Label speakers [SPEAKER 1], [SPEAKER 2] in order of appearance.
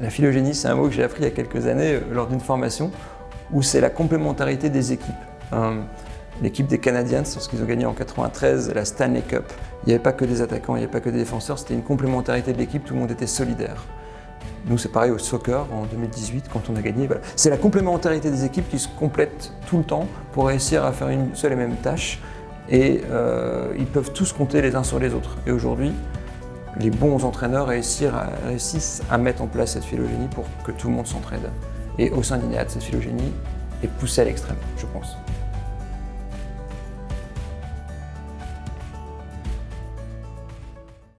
[SPEAKER 1] La phylogénie, c'est un mot que j'ai appris il y a quelques années euh, lors d'une formation où c'est la complémentarité des équipes. Euh, l'équipe des Canadiens, lorsqu'ils ont gagné en 93 la Stanley Cup, il n'y avait pas que des attaquants, il n'y avait pas que des défenseurs, c'était une complémentarité de l'équipe, tout le monde était solidaire. Nous, c'est pareil au soccer en 2018 quand on a gagné. C'est la complémentarité des équipes qui se complètent tout le temps pour réussir à faire une seule et même tâche. Et euh, ils peuvent tous compter les uns sur les autres. Et aujourd'hui, les bons entraîneurs réussissent à mettre en place cette phylogénie pour que tout le monde s'entraide. Et au sein d'INEAD, cette phylogénie est poussée à l'extrême, je pense.